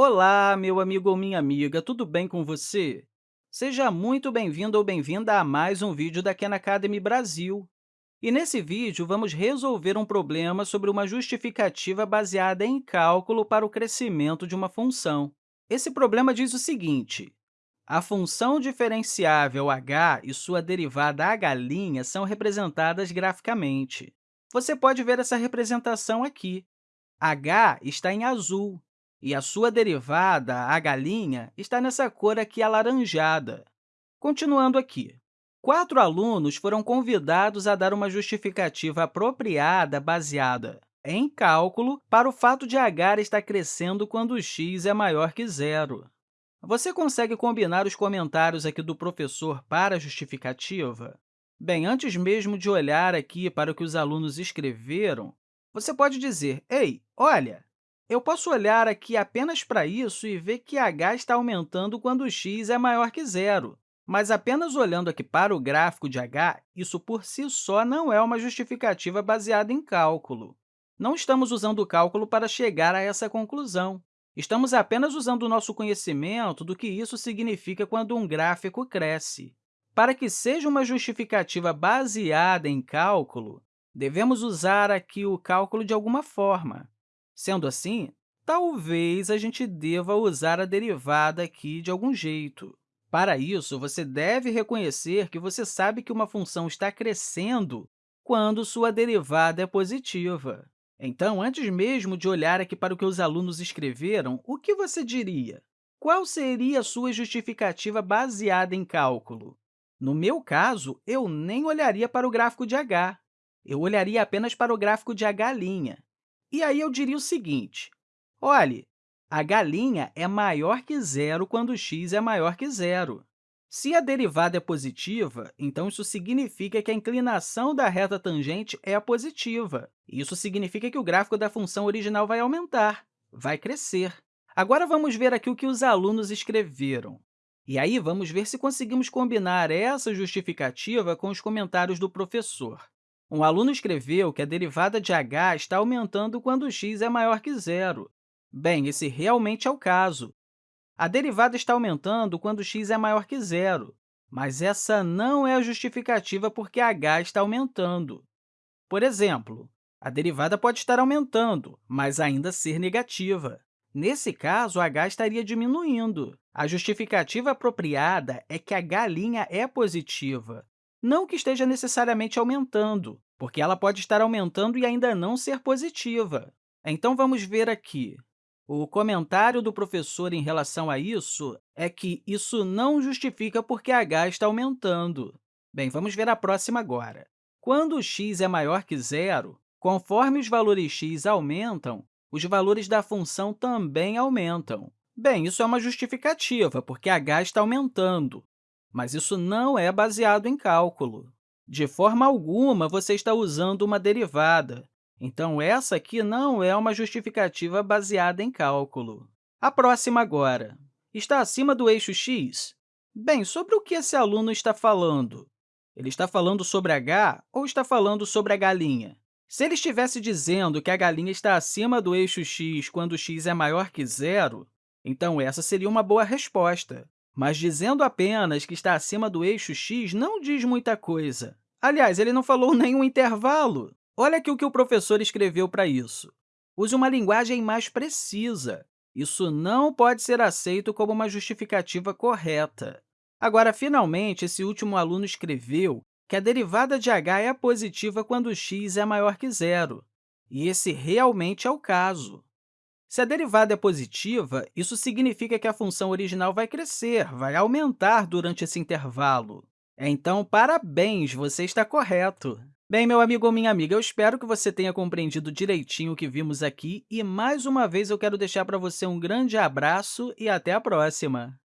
Olá, meu amigo ou minha amiga, tudo bem com você? Seja muito bem-vindo ou bem-vinda a mais um vídeo da Khan Academy Brasil. E nesse vídeo, vamos resolver um problema sobre uma justificativa baseada em cálculo para o crescimento de uma função. Esse problema diz o seguinte, a função diferenciável h e sua derivada h' são representadas graficamente. Você pode ver essa representação aqui. h está em azul e a sua derivada, h', está nessa cor aqui alaranjada. Continuando aqui, quatro alunos foram convidados a dar uma justificativa apropriada baseada em cálculo para o fato de h estar crescendo quando x é maior que zero. Você consegue combinar os comentários aqui do professor para a justificativa? Bem, antes mesmo de olhar aqui para o que os alunos escreveram, você pode dizer, ei, olha, eu posso olhar aqui apenas para isso e ver que h está aumentando quando x é maior que zero. Mas apenas olhando aqui para o gráfico de h, isso por si só não é uma justificativa baseada em cálculo. Não estamos usando o cálculo para chegar a essa conclusão. Estamos apenas usando o nosso conhecimento do que isso significa quando um gráfico cresce. Para que seja uma justificativa baseada em cálculo, devemos usar aqui o cálculo de alguma forma. Sendo assim, talvez a gente deva usar a derivada aqui de algum jeito. Para isso, você deve reconhecer que você sabe que uma função está crescendo quando sua derivada é positiva. Então, antes mesmo de olhar aqui para o que os alunos escreveram, o que você diria? Qual seria a sua justificativa baseada em cálculo? No meu caso, eu nem olharia para o gráfico de h. Eu olharia apenas para o gráfico de h'. E aí eu diria o seguinte, olhe, a galinha é maior que zero quando x é maior que zero. Se a derivada é positiva, então isso significa que a inclinação da reta tangente é positiva. Isso significa que o gráfico da função original vai aumentar, vai crescer. Agora, vamos ver aqui o que os alunos escreveram. E aí, vamos ver se conseguimos combinar essa justificativa com os comentários do professor. Um aluno escreveu que a derivada de h está aumentando quando x é maior que zero. Bem, esse realmente é o caso. A derivada está aumentando quando x é maior que zero, mas essa não é a justificativa porque h está aumentando. Por exemplo, a derivada pode estar aumentando, mas ainda ser negativa. Nesse caso, h estaria diminuindo. A justificativa apropriada é que h' é positiva, não que esteja necessariamente aumentando, porque ela pode estar aumentando e ainda não ser positiva. Então, vamos ver aqui. O comentário do professor em relação a isso é que isso não justifica porque h está aumentando. Bem, vamos ver a próxima agora. Quando x é maior que zero, conforme os valores x aumentam, os valores da função também aumentam. Bem, isso é uma justificativa, porque h está aumentando mas isso não é baseado em cálculo. De forma alguma, você está usando uma derivada, então essa aqui não é uma justificativa baseada em cálculo. A próxima agora. Está acima do eixo x? Bem, sobre o que esse aluno está falando? Ele está falando sobre h ou está falando sobre a galinha? Se ele estivesse dizendo que a galinha está acima do eixo x quando x é maior que zero, então essa seria uma boa resposta. Mas dizendo apenas que está acima do eixo x não diz muita coisa. Aliás, ele não falou nenhum intervalo. Olha aqui o que o professor escreveu para isso. Use uma linguagem mais precisa. Isso não pode ser aceito como uma justificativa correta. Agora, finalmente, esse último aluno escreveu que a derivada de h é positiva quando x é maior que zero. E esse realmente é o caso. Se a derivada é positiva, isso significa que a função original vai crescer, vai aumentar durante esse intervalo. Então, parabéns, você está correto! Bem, meu amigo ou minha amiga, eu espero que você tenha compreendido direitinho o que vimos aqui e, mais uma vez, eu quero deixar para você um grande abraço e até a próxima!